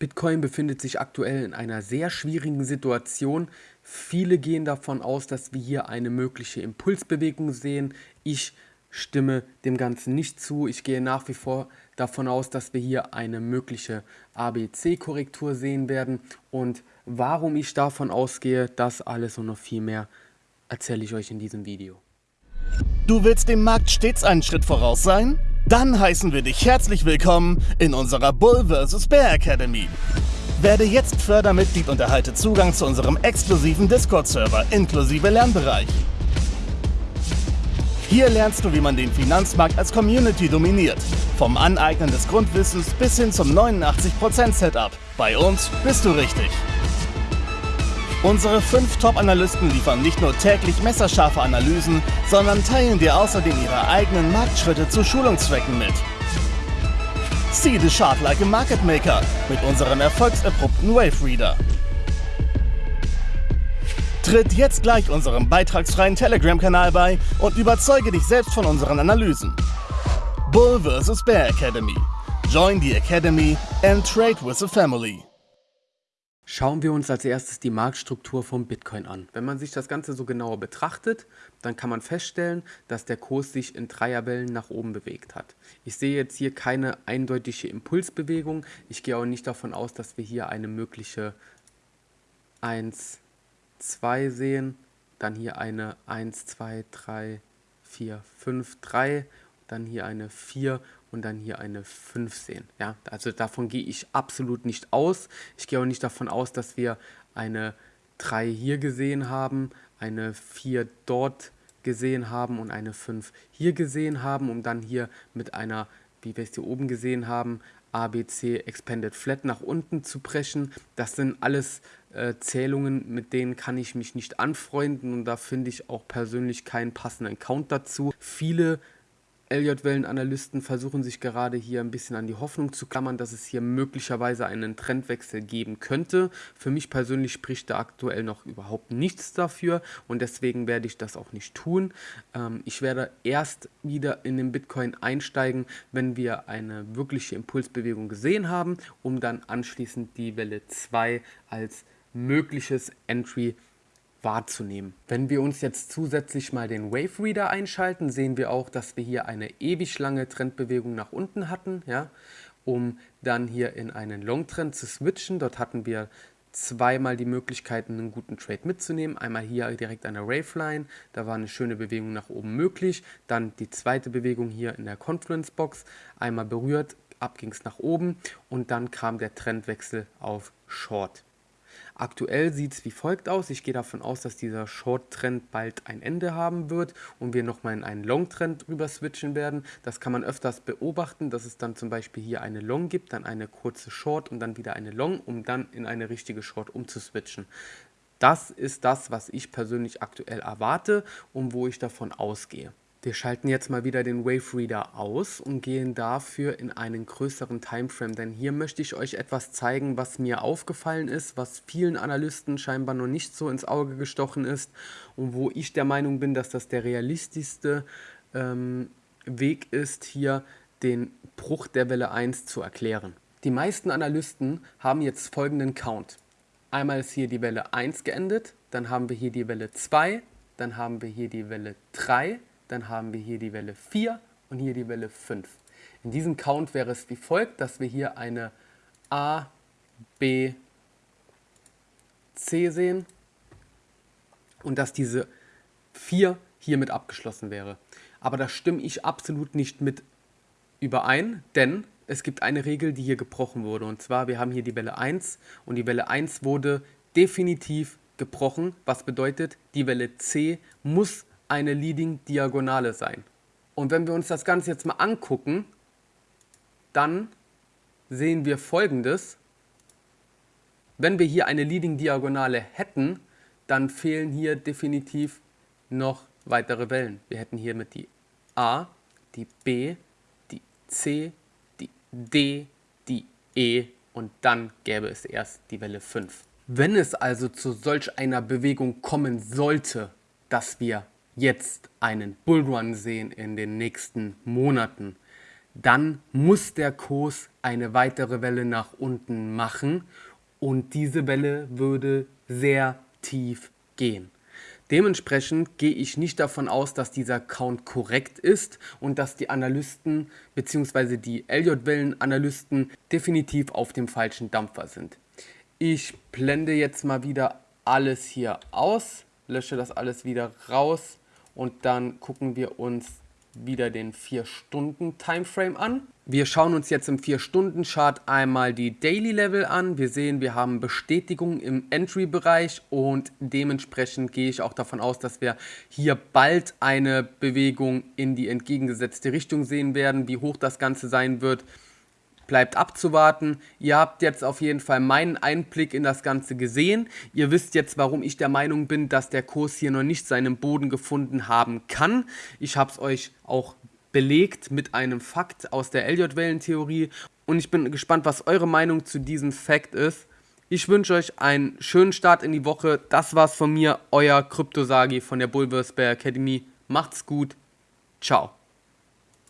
Bitcoin befindet sich aktuell in einer sehr schwierigen Situation. Viele gehen davon aus, dass wir hier eine mögliche Impulsbewegung sehen. Ich stimme dem Ganzen nicht zu. Ich gehe nach wie vor davon aus, dass wir hier eine mögliche ABC-Korrektur sehen werden. Und warum ich davon ausgehe, das alles und noch viel mehr erzähle ich euch in diesem Video. Du willst dem Markt stets einen Schritt voraus sein? Dann heißen wir dich herzlich willkommen in unserer Bull vs. Bear Academy. Werde jetzt Fördermitglied und erhalte Zugang zu unserem exklusiven Discord-Server inklusive Lernbereich. Hier lernst du, wie man den Finanzmarkt als Community dominiert. Vom Aneignen des Grundwissens bis hin zum 89% Setup. Bei uns bist du richtig. Unsere fünf Top-Analysten liefern nicht nur täglich messerscharfe Analysen, sondern teilen dir außerdem ihre eigenen Marktschritte zu Schulungszwecken mit. See the chart like a market maker mit unserem erfolgserprobten Wave Reader. Tritt jetzt gleich unserem beitragsfreien Telegram-Kanal bei und überzeuge dich selbst von unseren Analysen. Bull vs. Bear Academy. Join the Academy and trade with the family. Schauen wir uns als erstes die Marktstruktur vom Bitcoin an. Wenn man sich das Ganze so genauer betrachtet, dann kann man feststellen, dass der Kurs sich in Dreierwellen nach oben bewegt hat. Ich sehe jetzt hier keine eindeutige Impulsbewegung. Ich gehe auch nicht davon aus, dass wir hier eine mögliche 1, 2 sehen. Dann hier eine 1, 2, 3, 4, 5, 3. Dann hier eine 4 und dann hier eine 5 sehen. Ja, also davon gehe ich absolut nicht aus. Ich gehe auch nicht davon aus, dass wir eine 3 hier gesehen haben, eine 4 dort gesehen haben und eine 5 hier gesehen haben, um dann hier mit einer, wie wir es hier oben gesehen haben, ABC Expanded Flat nach unten zu brechen. Das sind alles äh, Zählungen, mit denen kann ich mich nicht anfreunden und da finde ich auch persönlich keinen passenden Count dazu. Viele Elliott-Wellen-Analysten versuchen sich gerade hier ein bisschen an die Hoffnung zu klammern, dass es hier möglicherweise einen Trendwechsel geben könnte. Für mich persönlich spricht da aktuell noch überhaupt nichts dafür und deswegen werde ich das auch nicht tun. Ähm, ich werde erst wieder in den Bitcoin einsteigen, wenn wir eine wirkliche Impulsbewegung gesehen haben, um dann anschließend die Welle 2 als mögliches Entry zu wahrzunehmen. Wenn wir uns jetzt zusätzlich mal den Wave Reader einschalten, sehen wir auch, dass wir hier eine ewig lange Trendbewegung nach unten hatten, ja, um dann hier in einen Long Trend zu switchen. Dort hatten wir zweimal die Möglichkeit, einen guten Trade mitzunehmen. Einmal hier direkt an der Waveline, da war eine schöne Bewegung nach oben möglich. Dann die zweite Bewegung hier in der Confluence Box, einmal berührt, ab ging es nach oben und dann kam der Trendwechsel auf Short. Aktuell sieht es wie folgt aus. Ich gehe davon aus, dass dieser Short-Trend bald ein Ende haben wird und wir nochmal in einen Long-Trend rüber switchen werden. Das kann man öfters beobachten, dass es dann zum Beispiel hier eine Long gibt, dann eine kurze Short und dann wieder eine Long, um dann in eine richtige Short umzuswitchen. Das ist das, was ich persönlich aktuell erwarte und wo ich davon ausgehe. Wir schalten jetzt mal wieder den Wave Reader aus und gehen dafür in einen größeren Timeframe, denn hier möchte ich euch etwas zeigen, was mir aufgefallen ist, was vielen Analysten scheinbar noch nicht so ins Auge gestochen ist und wo ich der Meinung bin, dass das der realistischste ähm, Weg ist, hier den Bruch der Welle 1 zu erklären. Die meisten Analysten haben jetzt folgenden Count. Einmal ist hier die Welle 1 geendet, dann haben wir hier die Welle 2, dann haben wir hier die Welle 3, dann haben wir hier die Welle 4 und hier die Welle 5. In diesem Count wäre es wie folgt, dass wir hier eine A, B, C sehen und dass diese 4 hiermit abgeschlossen wäre. Aber da stimme ich absolut nicht mit überein, denn es gibt eine Regel, die hier gebrochen wurde. Und zwar, wir haben hier die Welle 1 und die Welle 1 wurde definitiv gebrochen, was bedeutet, die Welle C muss eine Leading Diagonale sein. Und wenn wir uns das Ganze jetzt mal angucken, dann sehen wir folgendes. Wenn wir hier eine Leading Diagonale hätten, dann fehlen hier definitiv noch weitere Wellen. Wir hätten hier mit die A, die B, die C, die D, die E und dann gäbe es erst die Welle 5. Wenn es also zu solch einer Bewegung kommen sollte, dass wir jetzt einen Bullrun sehen in den nächsten Monaten, dann muss der Kurs eine weitere Welle nach unten machen und diese Welle würde sehr tief gehen. Dementsprechend gehe ich nicht davon aus, dass dieser Count korrekt ist und dass die Analysten bzw. die Elliott-Wellen-Analysten definitiv auf dem falschen Dampfer sind. Ich blende jetzt mal wieder alles hier aus, lösche das alles wieder raus und dann gucken wir uns wieder den 4-Stunden-Timeframe an. Wir schauen uns jetzt im 4-Stunden-Chart einmal die Daily Level an. Wir sehen, wir haben Bestätigung im Entry-Bereich und dementsprechend gehe ich auch davon aus, dass wir hier bald eine Bewegung in die entgegengesetzte Richtung sehen werden. Wie hoch das Ganze sein wird, bleibt abzuwarten. Ihr habt jetzt auf jeden Fall meinen Einblick in das Ganze gesehen. Ihr wisst jetzt, warum ich der Meinung bin, dass der Kurs hier noch nicht seinen Boden gefunden haben kann. Ich habe es euch auch belegt mit einem Fakt aus der Elliott-Wellentheorie und ich bin gespannt, was eure Meinung zu diesem Fakt ist. Ich wünsche euch einen schönen Start in die Woche. Das war's von mir, euer Kryptosagi von der Bulverse Bear Academy. Macht's gut. Ciao.